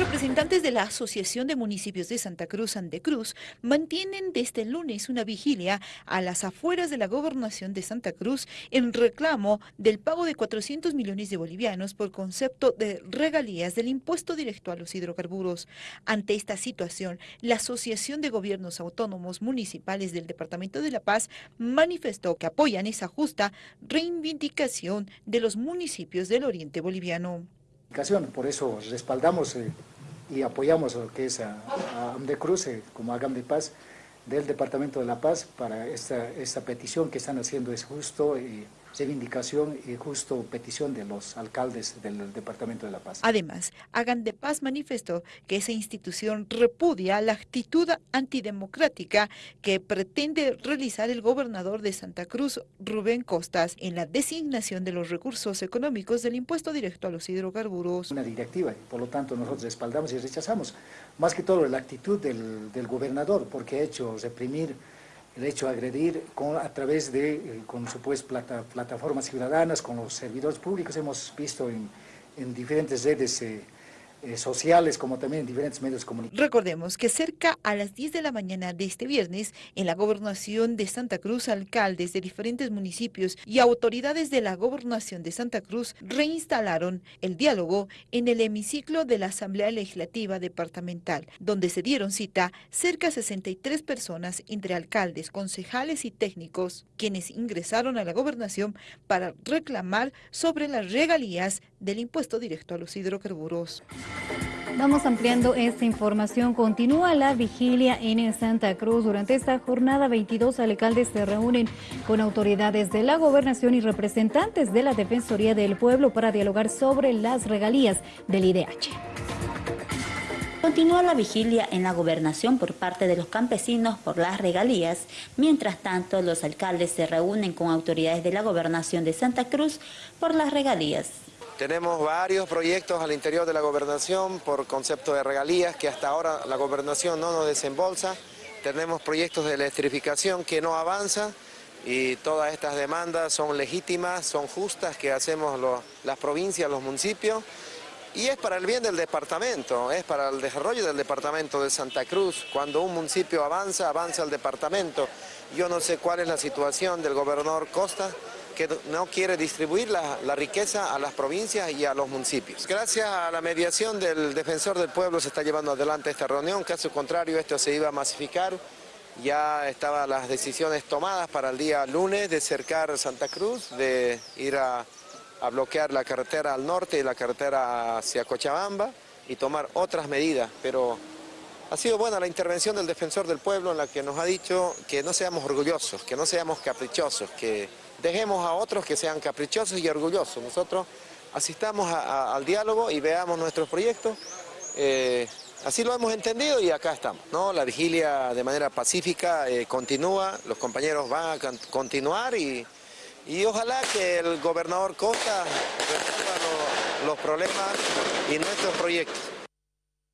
representantes de la Asociación de Municipios de Santa Cruz Andecruz mantienen desde el lunes una vigilia a las afueras de la gobernación de Santa Cruz en reclamo del pago de 400 millones de bolivianos por concepto de regalías del impuesto directo a los hidrocarburos. Ante esta situación, la Asociación de Gobiernos Autónomos Municipales del Departamento de La Paz manifestó que apoyan esa justa reivindicación de los municipios del oriente boliviano. Por eso respaldamos eh, y apoyamos lo que es a, a Amdecruz eh, como Agam de Paz del Departamento de La Paz para esta, esta petición que están haciendo. Es justo y reivindicación y justo petición de los alcaldes del Departamento de La Paz. Además, Hagan de Paz manifestó que esa institución repudia la actitud antidemocrática que pretende realizar el gobernador de Santa Cruz, Rubén Costas, en la designación de los recursos económicos del impuesto directo a los hidrocarburos. Una directiva, por lo tanto nosotros respaldamos y rechazamos, más que todo la actitud del, del gobernador, porque ha hecho reprimir el hecho de agredir con, a través de, eh, con supuestas plata, plataformas ciudadanas, con los servidores públicos, hemos visto en, en diferentes redes eh, sociales como también en diferentes medios comunicativos. Recordemos que cerca a las 10 de la mañana de este viernes, en la gobernación de Santa Cruz, alcaldes de diferentes municipios y autoridades de la gobernación de Santa Cruz reinstalaron el diálogo en el hemiciclo de la Asamblea Legislativa Departamental, donde se dieron cita cerca de 63 personas entre alcaldes, concejales y técnicos, quienes ingresaron a la gobernación para reclamar sobre las regalías del impuesto directo a los hidrocarburos. Vamos ampliando esta información. Continúa la vigilia en Santa Cruz. Durante esta jornada, 22 alcaldes se reúnen con autoridades de la gobernación y representantes de la Defensoría del Pueblo para dialogar sobre las regalías del IDH. Continúa la vigilia en la gobernación por parte de los campesinos por las regalías. Mientras tanto, los alcaldes se reúnen con autoridades de la gobernación de Santa Cruz por las regalías. Tenemos varios proyectos al interior de la gobernación por concepto de regalías que hasta ahora la gobernación no nos desembolsa. Tenemos proyectos de electrificación que no avanzan y todas estas demandas son legítimas, son justas que hacemos las provincias, los municipios y es para el bien del departamento, es para el desarrollo del departamento de Santa Cruz. Cuando un municipio avanza, avanza el departamento. Yo no sé cuál es la situación del gobernador Costa, que no quiere distribuir la, riqueza a las provincias y a los municipios. Gracias a la mediación del defensor del pueblo se está llevando adelante esta reunión, caso contrario esto se iba a masificar. Ya estaban las decisiones tomadas para el día lunes de cercar Santa Cruz, de ir a, a bloquear la carretera al norte y la carretera hacia Cochabamba y tomar otras medidas, pero ha sido buena la intervención del defensor del pueblo en la que nos ha dicho que no seamos orgullosos, que no seamos caprichosos, que dejemos a otros que sean caprichosos y orgullosos. Nosotros asistamos al diálogo y veamos nuestros proyectos. Eh, así lo hemos entendido y acá estamos. ¿no? La vigilia de manera pacífica eh, continúa, los compañeros van a continuar y, y, ojalá que el gobernador Costa resuelva los problemas y nuestros proyectos.